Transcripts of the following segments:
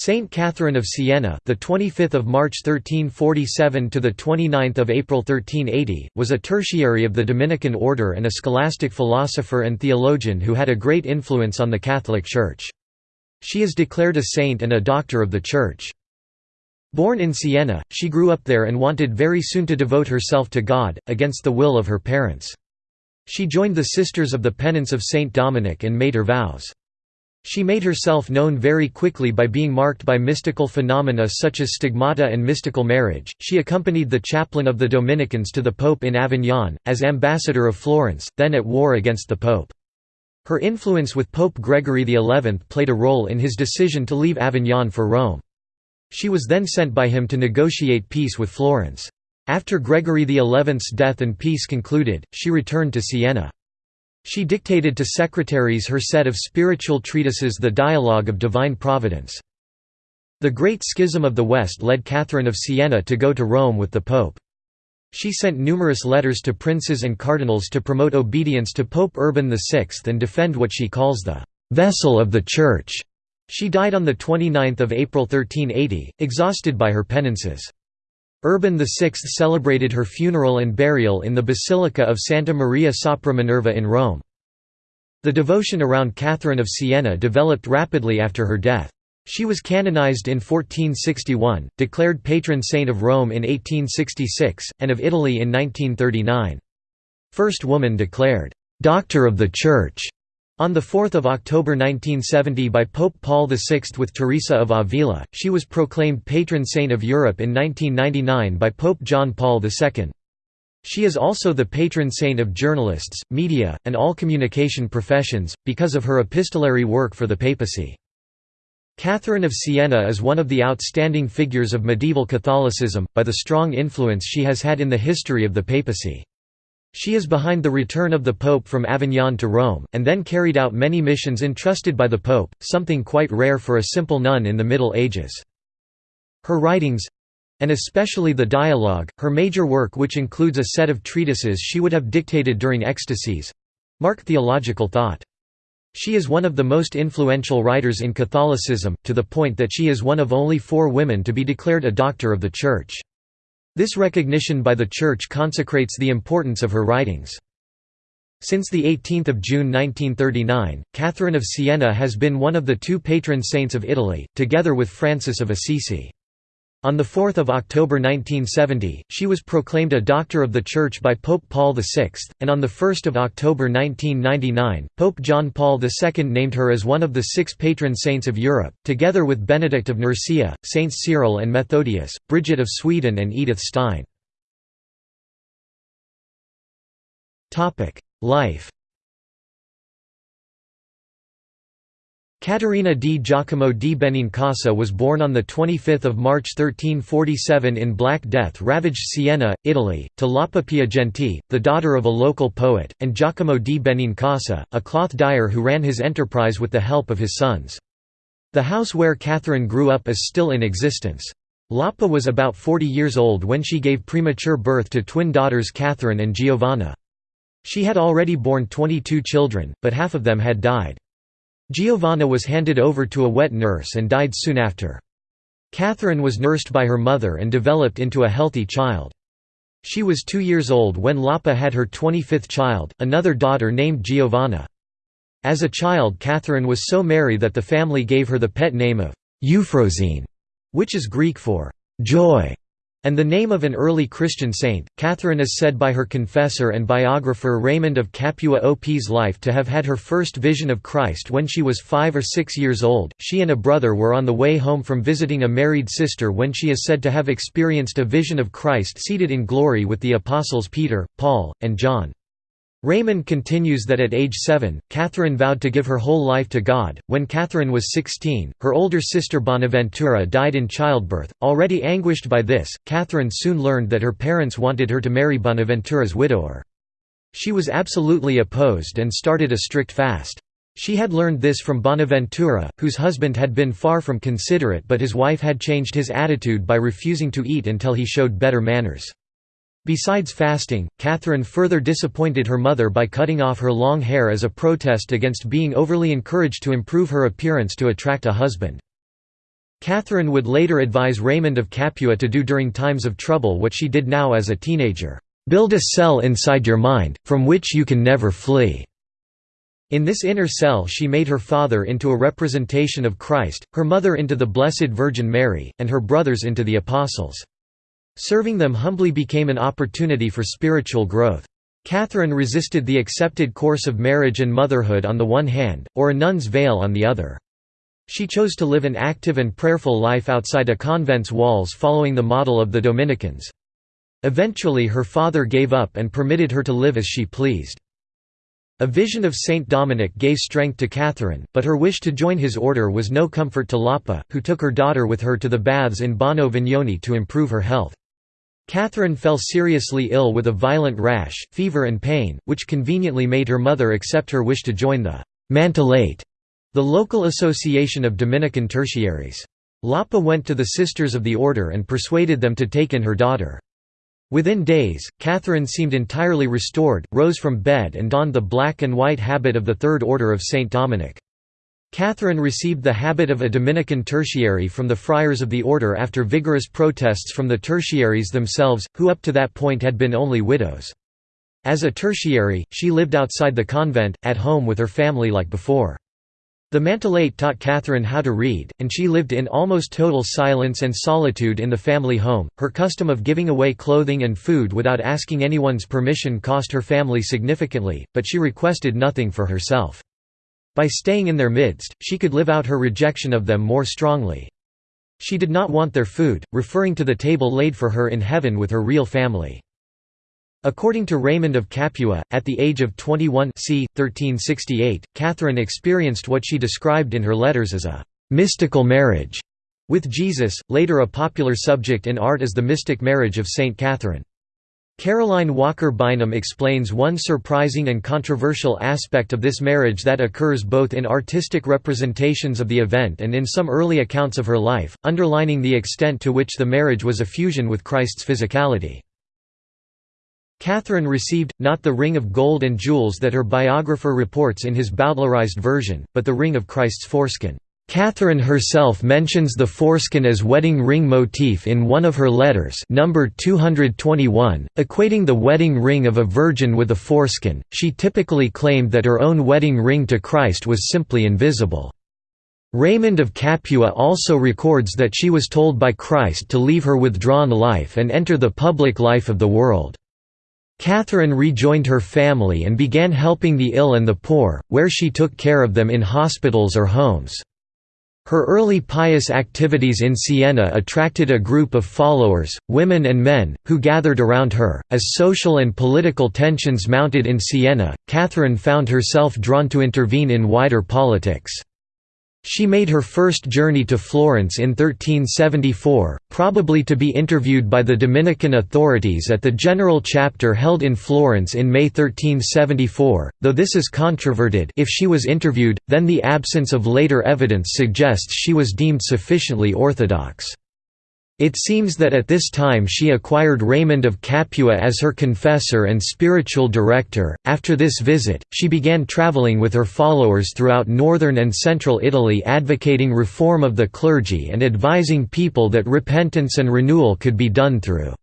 Saint Catherine of Siena, the 25th of March 1347 to the 29th of April 1380, was a tertiary of the Dominican order and a scholastic philosopher and theologian who had a great influence on the Catholic Church. She is declared a saint and a doctor of the Church. Born in Siena, she grew up there and wanted very soon to devote herself to God, against the will of her parents. She joined the Sisters of the Penance of Saint Dominic and made her vows. She made herself known very quickly by being marked by mystical phenomena such as stigmata and mystical marriage. She accompanied the chaplain of the Dominicans to the Pope in Avignon, as ambassador of Florence, then at war against the Pope. Her influence with Pope Gregory XI played a role in his decision to leave Avignon for Rome. She was then sent by him to negotiate peace with Florence. After Gregory XI's death and peace concluded, she returned to Siena. She dictated to secretaries her set of spiritual treatises The Dialogue of Divine Providence. The Great Schism of the West led Catherine of Siena to go to Rome with the Pope. She sent numerous letters to princes and cardinals to promote obedience to Pope Urban VI and defend what she calls the «vessel of the Church». She died on 29 April 1380, exhausted by her penances. Urban VI celebrated her funeral and burial in the Basilica of Santa Maria sopra Minerva in Rome. The devotion around Catherine of Siena developed rapidly after her death. She was canonized in 1461, declared patron saint of Rome in 1866, and of Italy in 1939. First woman declared, "'Doctor of the Church' On 4 October 1970 by Pope Paul VI with Teresa of Avila, she was proclaimed patron saint of Europe in 1999 by Pope John Paul II. She is also the patron saint of journalists, media, and all communication professions, because of her epistolary work for the papacy. Catherine of Siena is one of the outstanding figures of medieval Catholicism, by the strong influence she has had in the history of the papacy. She is behind the return of the Pope from Avignon to Rome, and then carried out many missions entrusted by the Pope, something quite rare for a simple nun in the Middle Ages. Her writings—and especially the dialogue, her major work which includes a set of treatises she would have dictated during ecstasies—mark theological thought. She is one of the most influential writers in Catholicism, to the point that she is one of only four women to be declared a Doctor of the Church. This recognition by the Church consecrates the importance of her writings. Since 18 June 1939, Catherine of Siena has been one of the two patron saints of Italy, together with Francis of Assisi. On 4 October 1970, she was proclaimed a Doctor of the Church by Pope Paul VI, and on 1 October 1999, Pope John Paul II named her as one of the six patron saints of Europe, together with Benedict of Nursia, Saints Cyril and Methodius, Bridget of Sweden and Edith Stein. Life Caterina di Giacomo di Benincasa was born on 25 March 1347 in Black Death-ravaged Siena, Italy, to Lapa Piagenti, the daughter of a local poet, and Giacomo di Benincasa, a cloth dyer who ran his enterprise with the help of his sons. The house where Catherine grew up is still in existence. Lapa was about 40 years old when she gave premature birth to twin daughters Catherine and Giovanna. She had already borne 22 children, but half of them had died. Giovanna was handed over to a wet nurse and died soon after. Catherine was nursed by her mother and developed into a healthy child. She was two years old when Lapa had her 25th child, another daughter named Giovanna. As a child Catherine was so merry that the family gave her the pet name of Euphrosyne, which is Greek for «joy» and the name of an early Christian saint. Catherine is said by her confessor and biographer Raymond of Capua OP's life to have had her first vision of Christ when she was five or six years old. She and a brother were on the way home from visiting a married sister when she is said to have experienced a vision of Christ seated in glory with the apostles Peter, Paul, and John. Raymond continues that at age seven, Catherine vowed to give her whole life to God. When Catherine was 16, her older sister Bonaventura died in childbirth. Already anguished by this, Catherine soon learned that her parents wanted her to marry Bonaventura's widower. She was absolutely opposed and started a strict fast. She had learned this from Bonaventura, whose husband had been far from considerate but his wife had changed his attitude by refusing to eat until he showed better manners. Besides fasting, Catherine further disappointed her mother by cutting off her long hair as a protest against being overly encouraged to improve her appearance to attract a husband. Catherine would later advise Raymond of Capua to do during times of trouble what she did now as a teenager, "...build a cell inside your mind, from which you can never flee." In this inner cell she made her father into a representation of Christ, her mother into the Blessed Virgin Mary, and her brothers into the Apostles. Serving them humbly became an opportunity for spiritual growth. Catherine resisted the accepted course of marriage and motherhood on the one hand, or a nun's veil on the other. She chose to live an active and prayerful life outside a convent's walls following the model of the Dominicans. Eventually her father gave up and permitted her to live as she pleased. A vision of Saint Dominic gave strength to Catherine, but her wish to join his order was no comfort to Lapa, who took her daughter with her to the baths in Bagno Vignoni to improve her health. Catherine fell seriously ill with a violent rash, fever and pain, which conveniently made her mother accept her wish to join the «Mantellate», the local association of Dominican tertiaries. Lapa went to the Sisters of the Order and persuaded them to take in her daughter. Within days, Catherine seemed entirely restored, rose from bed and donned the black and white habit of the Third Order of Saint Dominic. Catherine received the habit of a Dominican tertiary from the friars of the order after vigorous protests from the tertiaries themselves, who up to that point had been only widows. As a tertiary, she lived outside the convent, at home with her family like before. The Mantellate taught Catherine how to read, and she lived in almost total silence and solitude in the family home. Her custom of giving away clothing and food without asking anyone's permission cost her family significantly, but she requested nothing for herself. By staying in their midst, she could live out her rejection of them more strongly. She did not want their food, referring to the table laid for her in heaven with her real family. According to Raymond of Capua, at the age of 21 c. 1368, Catherine experienced what she described in her letters as a «mystical marriage» with Jesus, later a popular subject in art as the mystic marriage of Saint Catherine. Caroline Walker Bynum explains one surprising and controversial aspect of this marriage that occurs both in artistic representations of the event and in some early accounts of her life, underlining the extent to which the marriage was a fusion with Christ's physicality. Catherine received, not the ring of gold and jewels that her biographer reports in his Bowdlerized version, but the ring of Christ's foreskin. Catherine herself mentions the foreskin as wedding ring motif in one of her letters number 221, equating the wedding ring of a virgin with a foreskin. She typically claimed that her own wedding ring to Christ was simply invisible. Raymond of Capua also records that she was told by Christ to leave her withdrawn life and enter the public life of the world. Catherine rejoined her family and began helping the ill and the poor, where she took care of them in hospitals or homes. Her early pious activities in Siena attracted a group of followers, women and men, who gathered around her. As social and political tensions mounted in Siena, Catherine found herself drawn to intervene in wider politics. She made her first journey to Florence in 1374, probably to be interviewed by the Dominican authorities at the General Chapter held in Florence in May 1374, though this is controverted if she was interviewed, then the absence of later evidence suggests she was deemed sufficiently orthodox. It seems that at this time she acquired Raymond of Capua as her confessor and spiritual director. After this visit, she began traveling with her followers throughout northern and central Italy advocating reform of the clergy and advising people that repentance and renewal could be done through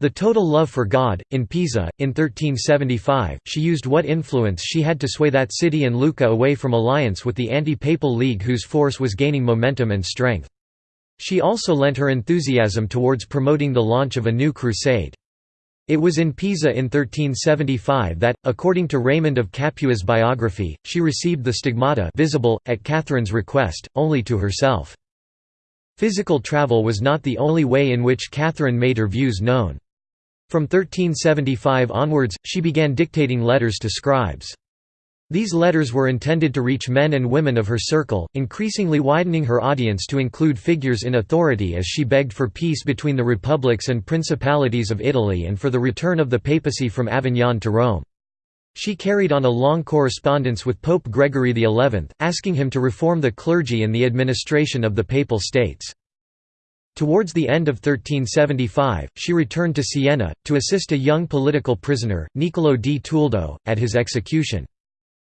the total love for God. In Pisa, in 1375, she used what influence she had to sway that city and Lucca away from alliance with the anti papal league whose force was gaining momentum and strength. She also lent her enthusiasm towards promoting the launch of a new crusade. It was in Pisa in 1375 that, according to Raymond of Capua's biography, she received the stigmata visible, at Catherine's request, only to herself. Physical travel was not the only way in which Catherine made her views known. From 1375 onwards, she began dictating letters to scribes. These letters were intended to reach men and women of her circle, increasingly widening her audience to include figures in authority as she begged for peace between the republics and principalities of Italy and for the return of the papacy from Avignon to Rome. She carried on a long correspondence with Pope Gregory XI, asking him to reform the clergy and the administration of the Papal States. Towards the end of 1375, she returned to Siena, to assist a young political prisoner, Niccolò di Toldo, at his execution.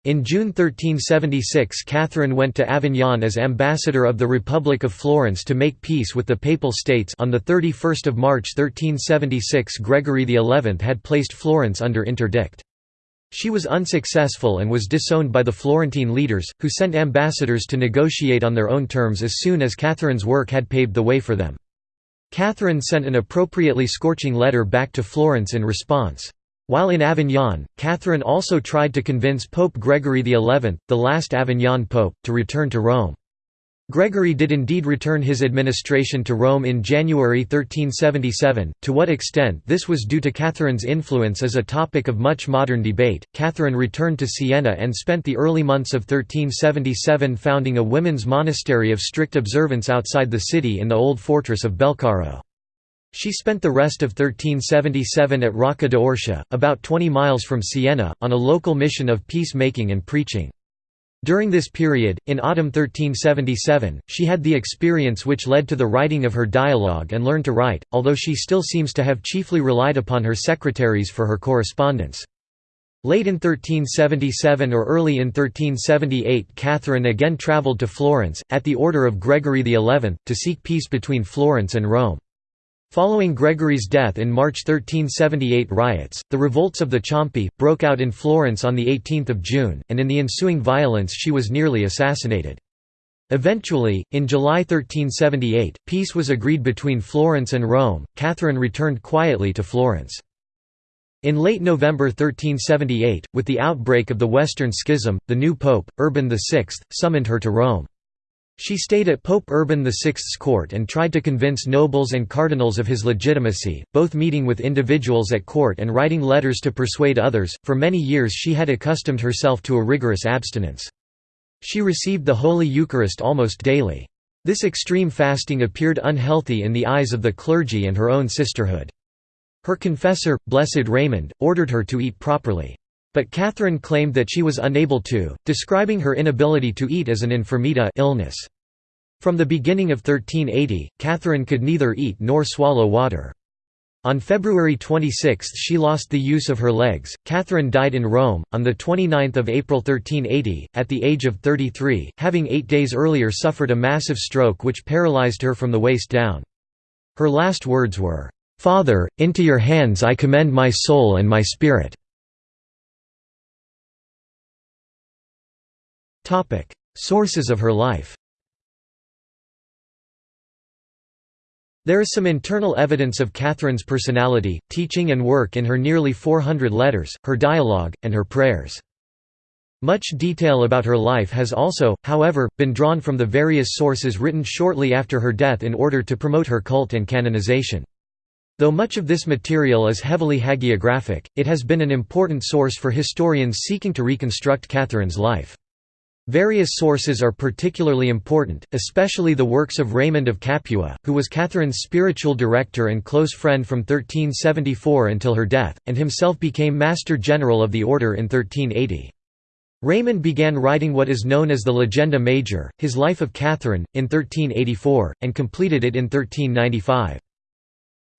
In June 1376 Catherine went to Avignon as ambassador of the Republic of Florence to make peace with the Papal States on 31 March 1376 Gregory XI had placed Florence under interdict. She was unsuccessful and was disowned by the Florentine leaders, who sent ambassadors to negotiate on their own terms as soon as Catherine's work had paved the way for them. Catherine sent an appropriately scorching letter back to Florence in response. While in Avignon, Catherine also tried to convince Pope Gregory XI, the last Avignon pope, to return to Rome. Gregory did indeed return his administration to Rome in January 1377. To what extent this was due to Catherine's influence is a topic of much modern debate. Catherine returned to Siena and spent the early months of 1377 founding a women's monastery of strict observance outside the city in the old fortress of Belcaro. She spent the rest of 1377 at Rocca d'Orcia, about 20 miles from Siena, on a local mission of peace-making and preaching. During this period, in autumn 1377, she had the experience which led to the writing of her dialogue and learned to write, although she still seems to have chiefly relied upon her secretaries for her correspondence. Late in 1377 or early in 1378 Catherine again travelled to Florence, at the order of Gregory XI, to seek peace between Florence and Rome. Following Gregory's death in March 1378 riots, the revolts of the Ciompi, broke out in Florence on 18 June, and in the ensuing violence she was nearly assassinated. Eventually, in July 1378, peace was agreed between Florence and Rome. Catherine returned quietly to Florence. In late November 1378, with the outbreak of the Western Schism, the new pope, Urban VI, summoned her to Rome. She stayed at Pope Urban VI's court and tried to convince nobles and cardinals of his legitimacy, both meeting with individuals at court and writing letters to persuade others. For many years she had accustomed herself to a rigorous abstinence. She received the Holy Eucharist almost daily. This extreme fasting appeared unhealthy in the eyes of the clergy and her own sisterhood. Her confessor, Blessed Raymond, ordered her to eat properly. But Catherine claimed that she was unable to, describing her inability to eat as an infirmita illness. From the beginning of 1380, Catherine could neither eat nor swallow water. On February 26 she lost the use of her legs. Catherine died in Rome, on 29 April 1380, at the age of 33, having eight days earlier suffered a massive stroke which paralyzed her from the waist down. Her last words were, "'Father, into your hands I commend my soul and my spirit." Sources of her life There is some internal evidence of Catherine's personality, teaching and work in her nearly 400 letters, her dialogue, and her prayers. Much detail about her life has also, however, been drawn from the various sources written shortly after her death in order to promote her cult and canonization. Though much of this material is heavily hagiographic, it has been an important source for historians seeking to reconstruct Catherine's life. Various sources are particularly important, especially the works of Raymond of Capua, who was Catherine's spiritual director and close friend from 1374 until her death, and himself became Master General of the Order in 1380. Raymond began writing what is known as the Legenda Major, his Life of Catherine, in 1384, and completed it in 1395.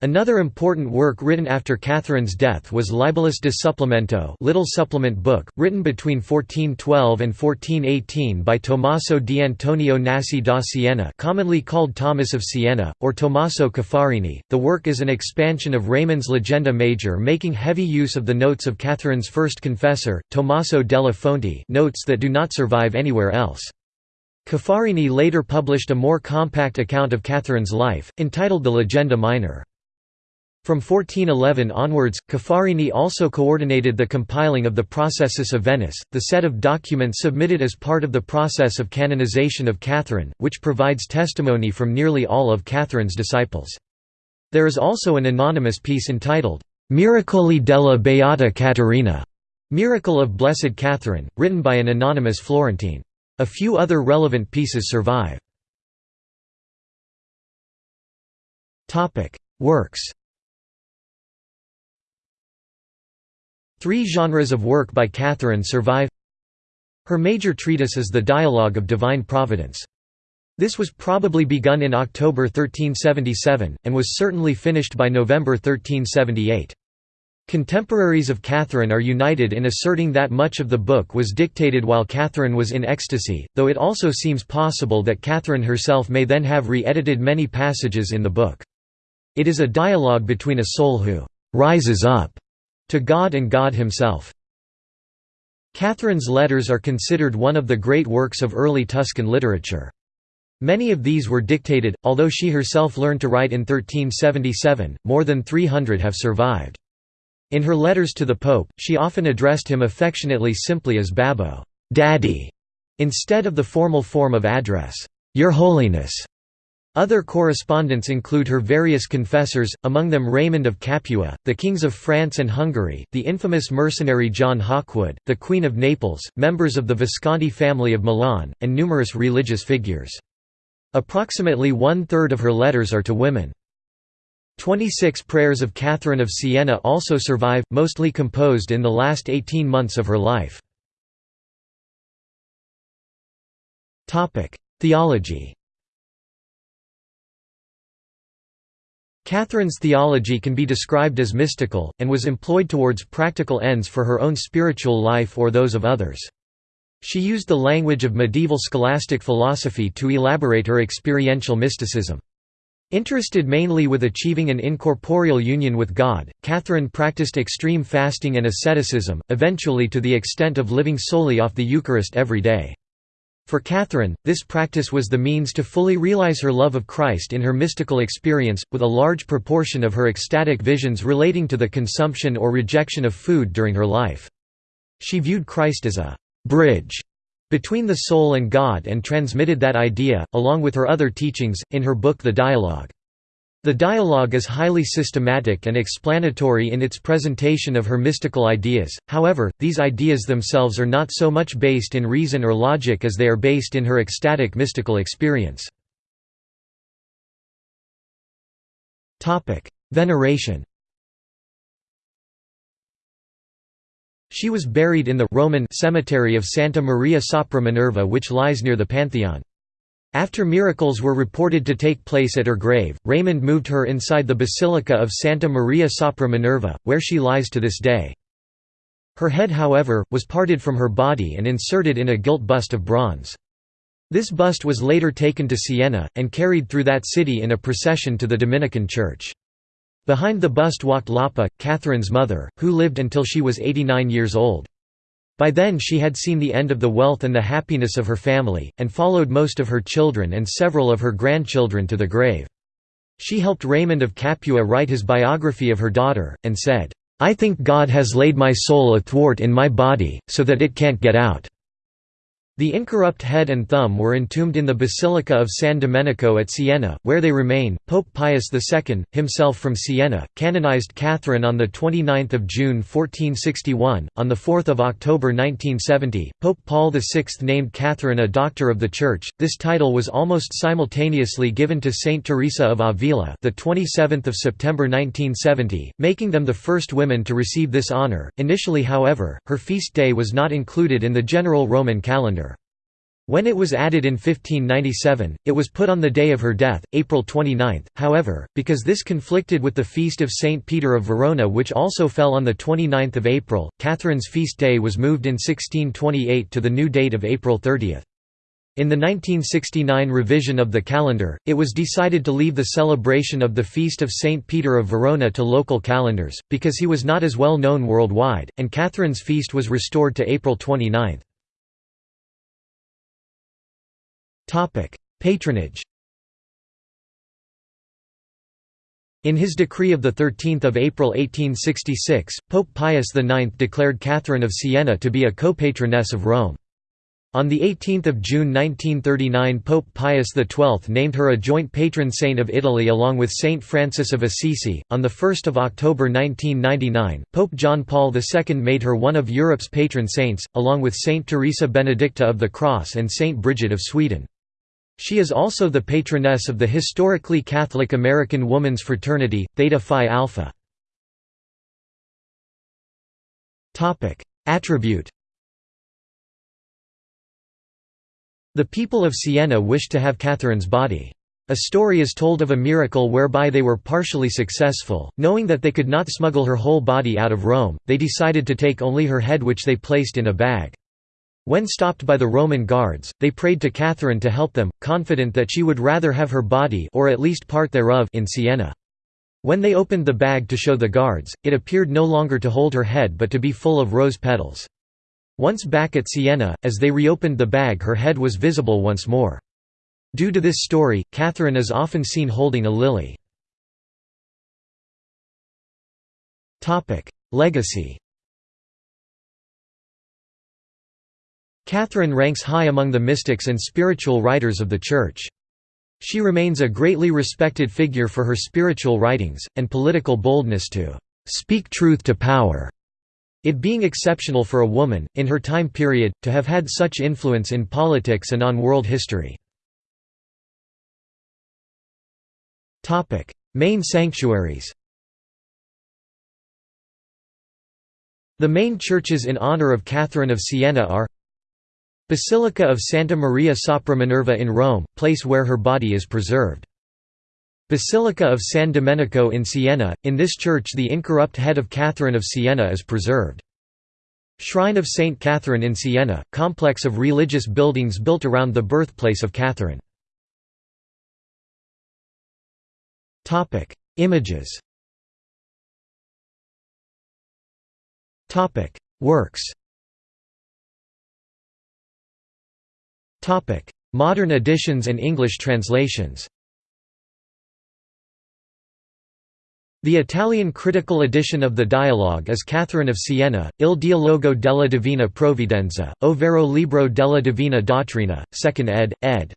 Another important work written after Catherine's death was Libellus de Supplemento Little Supplement Book, written between 1412 and 1418 by Tommaso di Antonio Nasi da Siena commonly called Thomas of Siena, or Tommaso Caffarini. The work is an expansion of Raymond's Legenda Major making heavy use of the notes of Catherine's first confessor, Tommaso della Fonte notes that do not survive anywhere else. Caffarini later published a more compact account of Catherine's life, entitled the Legenda Minor. From 1411 onwards, Caffarini also coordinated the compiling of the Processus of Venice, the set of documents submitted as part of the process of canonization of Catherine, which provides testimony from nearly all of Catherine's disciples. There is also an anonymous piece entitled, Miracoli della Beata Caterina, Miracle of Blessed Catherine, written by an anonymous Florentine. A few other relevant pieces survive. Works Three genres of work by Catherine survive Her major treatise is the Dialogue of Divine Providence. This was probably begun in October 1377, and was certainly finished by November 1378. Contemporaries of Catherine are united in asserting that much of the book was dictated while Catherine was in ecstasy, though it also seems possible that Catherine herself may then have re-edited many passages in the book. It is a dialogue between a soul who «rises up» to God and God himself. Catherine's letters are considered one of the great works of early Tuscan literature. Many of these were dictated, although she herself learned to write in 1377, more than 300 have survived. In her letters to the Pope, she often addressed him affectionately simply as Babbo Daddy", instead of the formal form of address, Your Holiness. Other correspondents include her various confessors, among them Raymond of Capua, the kings of France and Hungary, the infamous mercenary John Hawkwood, the Queen of Naples, members of the Visconti family of Milan, and numerous religious figures. Approximately one-third of her letters are to women. Twenty-six prayers of Catherine of Siena also survive, mostly composed in the last 18 months of her life. Theology Catherine's theology can be described as mystical, and was employed towards practical ends for her own spiritual life or those of others. She used the language of medieval scholastic philosophy to elaborate her experiential mysticism. Interested mainly with achieving an incorporeal union with God, Catherine practiced extreme fasting and asceticism, eventually to the extent of living solely off the Eucharist every day. For Catherine, this practice was the means to fully realize her love of Christ in her mystical experience, with a large proportion of her ecstatic visions relating to the consumption or rejection of food during her life. She viewed Christ as a «bridge» between the soul and God and transmitted that idea, along with her other teachings, in her book The Dialogue. The dialogue is highly systematic and explanatory in its presentation of her mystical ideas, however, these ideas themselves are not so much based in reason or logic as they are based in her ecstatic mystical experience. Veneration She was buried in the Roman cemetery of Santa Maria sopra Minerva which lies near the Pantheon. After miracles were reported to take place at her grave, Raymond moved her inside the Basilica of Santa Maria sopra Minerva, where she lies to this day. Her head however, was parted from her body and inserted in a gilt bust of bronze. This bust was later taken to Siena, and carried through that city in a procession to the Dominican church. Behind the bust walked Lapa, Catherine's mother, who lived until she was 89 years old. By then she had seen the end of the wealth and the happiness of her family, and followed most of her children and several of her grandchildren to the grave. She helped Raymond of Capua write his biography of her daughter, and said, "'I think God has laid my soul athwart in my body, so that it can't get out. The incorrupt head and thumb were entombed in the Basilica of San Domenico at Siena, where they remain. Pope Pius II, himself from Siena, canonized Catherine on 29 June 1461. On 4 October 1970, Pope Paul VI named Catherine a Doctor of the Church. This title was almost simultaneously given to Saint Teresa of Avila, the 27th of September 1970, making them the first women to receive this honor. Initially, however, her feast day was not included in the general Roman calendar. When it was added in 1597, it was put on the day of her death, April 29, however, because this conflicted with the feast of Saint Peter of Verona which also fell on 29 April, Catherine's feast day was moved in 1628 to the new date of April 30. In the 1969 revision of the calendar, it was decided to leave the celebration of the feast of Saint Peter of Verona to local calendars, because he was not as well known worldwide, and Catherine's feast was restored to April 29. Patronage. In his decree of 13 April 1866, Pope Pius IX declared Catherine of Siena to be a co-patroness of Rome. On 18 June 1939 Pope Pius XII named her a joint patron saint of Italy along with Saint Francis of Assisi. On 1 October 1999, Pope John Paul II made her one of Europe's patron saints, along with Saint Teresa Benedicta of the Cross and Saint Bridget of Sweden. She is also the patroness of the historically Catholic American Woman's Fraternity, Theta Phi Alpha. Attribute The people of Siena wished to have Catherine's body. A story is told of a miracle whereby they were partially successful. Knowing that they could not smuggle her whole body out of Rome, they decided to take only her head which they placed in a bag. When stopped by the Roman guards, they prayed to Catherine to help them, confident that she would rather have her body or at least part thereof in Siena. When they opened the bag to show the guards, it appeared no longer to hold her head but to be full of rose petals. Once back at Siena, as they reopened the bag her head was visible once more. Due to this story, Catherine is often seen holding a lily. Legacy Catherine ranks high among the mystics and spiritual writers of the Church. She remains a greatly respected figure for her spiritual writings, and political boldness to "...speak truth to power." It being exceptional for a woman, in her time period, to have had such influence in politics and on world history. Main sanctuaries The main churches in honor of Catherine of Siena are Basilica of Santa Maria sopra Minerva in Rome, place where her body is preserved. Basilica of San Domenico in Siena, in this church the incorrupt head of Catherine of Siena is preserved. Shrine of Saint Catherine in Siena, complex of religious buildings built around the birthplace of Catherine. Images Works Modern editions and English translations The Italian critical edition of the dialogue is Catherine of Siena, Il dialogo della Divina Provvidenza, ovvero Libro della Divina Dottrina, 2nd ed., ed.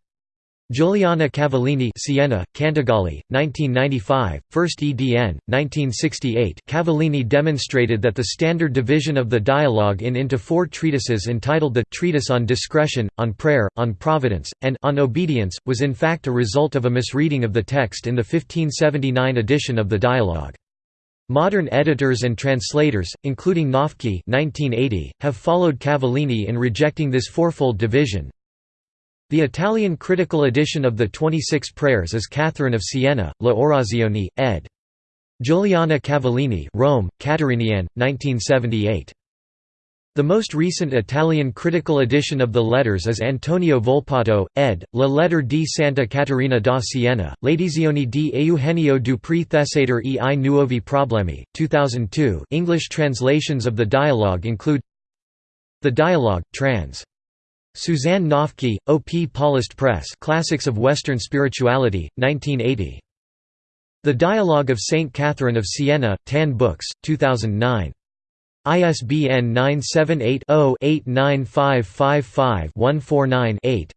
Giuliana Cavallini Siena, Cantagalli, 1995, 1st edn, 1968 Cavallini demonstrated that the standard division of the dialogue in into four treatises entitled the «Treatise on Discretion», on Prayer, on Providence, and «On Obedience», was in fact a result of a misreading of the text in the 1579 edition of the dialogue. Modern editors and translators, including Noffke 1980, have followed Cavallini in rejecting this fourfold division, the Italian critical edition of the 26 Prayers is Catherine of Siena, La Orazione, ed. Giuliana Cavallini Rome, Caterinian, 1978. The most recent Italian critical edition of the letters is Antonio Volpato, ed. La Letter di Santa Caterina da Siena, l'edizione di Eugenio Duprè Theseider e i nuovi problemi, 2002 English translations of the dialogue include The Dialogue, trans. Suzanne Noffke, O. P. Paulist Press Classics of Western Spirituality, 1980. The Dialogue of Saint Catherine of Siena, Tan Books, 2009. ISBN 978 0 89555 8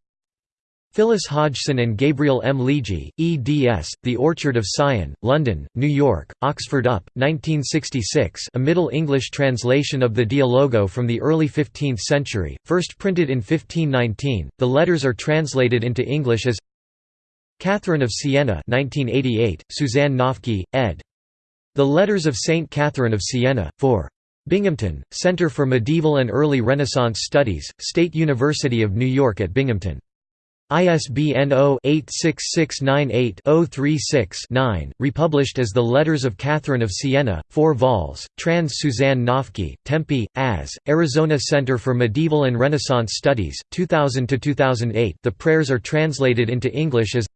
Phyllis Hodgson and Gabriel M. Legge, eds. The Orchard of Sion, London, New York, Oxford Up, 1966 a Middle English translation of the Dialogo from the early 15th century, first printed in 1519. The letters are translated into English as Catherine of Siena 1988, Suzanne Noffke, ed. The Letters of Saint Catherine of Siena, 4. Binghamton, Center for Medieval and Early Renaissance Studies, State University of New York at Binghamton. ISBN 0-86698-036-9, republished as The Letters of Catherine of Siena, 4 vols, trans Suzanne Noffke, Tempe, AS, Arizona Center for Medieval and Renaissance Studies, 2000–2008 The prayers are translated into English as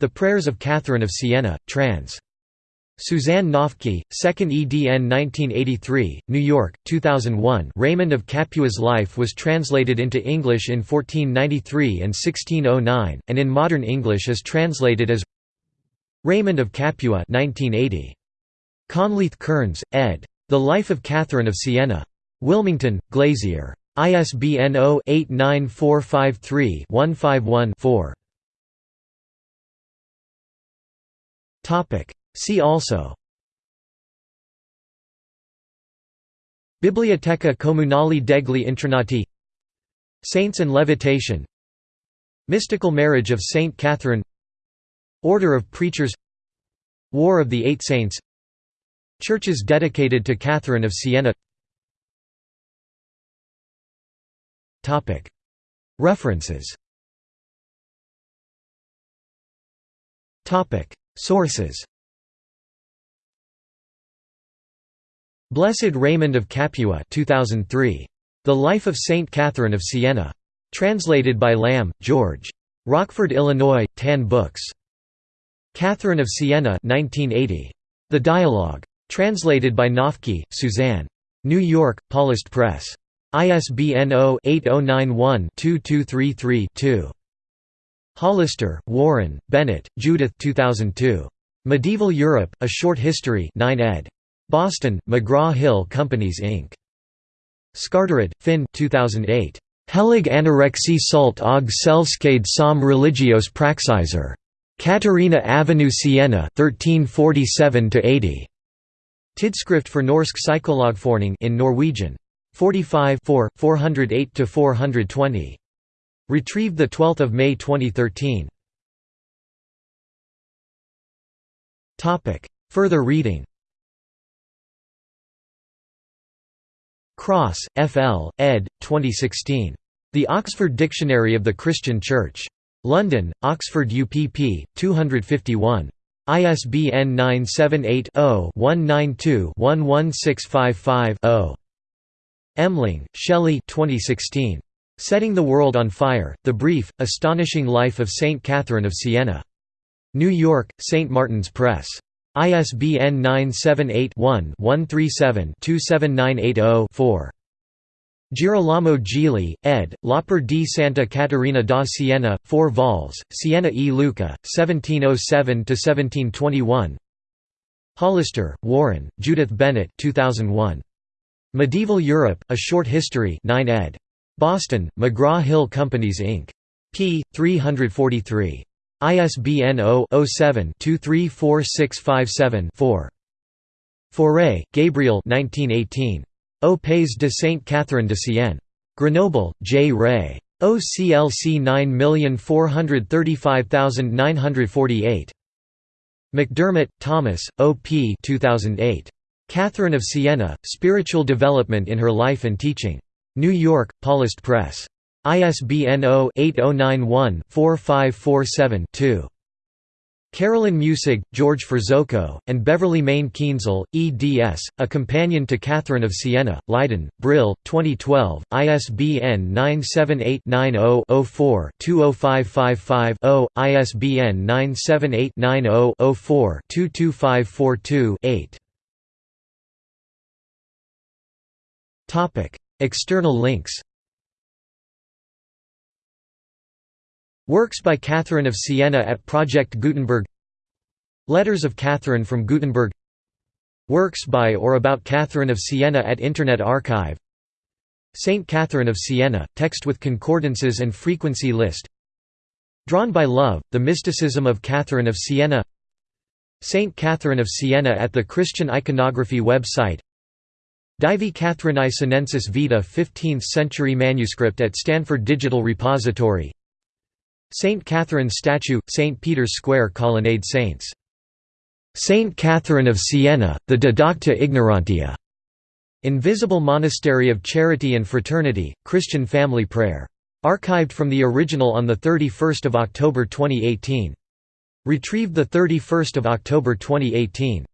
The Prayers of Catherine of Siena, trans. Suzanne Noffke, 2nd edn 1983, New York, 2001 Raymond of Capua's life was translated into English in 1493 and 1609, and in modern English is translated as Raymond of Capua 1980. Conleith Kearns, ed. The Life of Catherine of Siena. Wilmington, Glazier. ISBN 0-89453-151-4. See also. Biblioteca Comunale degli Intronati Saints and Levitation. Mystical Marriage of Saint Catherine. Order of Preachers. War of the Eight Saints. Churches dedicated to Catherine of Siena. References. Sources Blessed Raymond of Capua 2003. The Life of Saint Catherine of Siena. Translated by Lamb, George. Rockford, Illinois, Tan Books. Catherine of Siena 1980. The Dialogue. Translated by Noffke, Suzanne. New York, Paulist Press. ISBN 0-8091-2233-2. Hollister, Warren, Bennett, Judith 2002. Medieval Europe, A Short History 9 ed. Boston, McGraw-Hill Companies Inc. Skårderud, Finn 2008. Helig anorexie salt og selvskade som religios praxiser. Katarina Avenue Siena 1347–80. Tidskrift for Norsk Psykologforening in Norwegian. 45 408–420. Retrieved 12 May 2013. Further reading Cross, F. L., ed. 2016. The Oxford Dictionary of the Christian Church. London, Oxford UPP, 251. ISBN 978-0-192-11655-0. Emling, Shelley 2016. Setting the World on Fire, The Brief, Astonishing Life of Saint Catherine of Siena. New York, St. Martin's Press. ISBN 978-1-137-27980-4. Girolamo Gigli, ed., L'Opera di Santa Caterina da Siena, 4 vols, Siena e Lucca, 1707–1721 Hollister, Warren, Judith Bennett 2001. Medieval Europe, A Short History 9 ed. Boston, McGraw-Hill Companies Inc. p. 343. ISBN 0-07-234657-4. Fauré, Gabriel 1918. Au Pays de Sainte Catherine de Sienne. Grenoble, J. Ray. OCLC 9435948. McDermott, Thomas, O.P. 2008. Catherine of Siena, Spiritual Development in Her Life and Teaching. New York, Paulist Press. ISBN 0-8091-4547-2. Carolyn Muessig, George Ferzoco, and Beverly Mayne Kienzle, eds. A Companion to Catherine of Siena, Leiden, Brill, 2012, ISBN 978-90-04-20555-0, ISBN 978-90-04-22542-8. External links Works by Catherine of Siena at Project Gutenberg. Letters of Catherine from Gutenberg. Works by or about Catherine of Siena at Internet Archive. Saint Catherine of Siena, text with concordances and frequency list. Drawn by Love, The Mysticism of Catherine of Siena. Saint Catherine of Siena at the Christian Iconography website. Divi Catherinae Senensis Vita 15th century manuscript at Stanford Digital Repository St. Catherine statue, St. Peter's Square Colonnade Saints. St. Catherine of Siena, the Didacta Ignorantia. Invisible Monastery of Charity and Fraternity, Christian Family Prayer. Archived from the original on 31 October 2018. Retrieved 31 October 2018.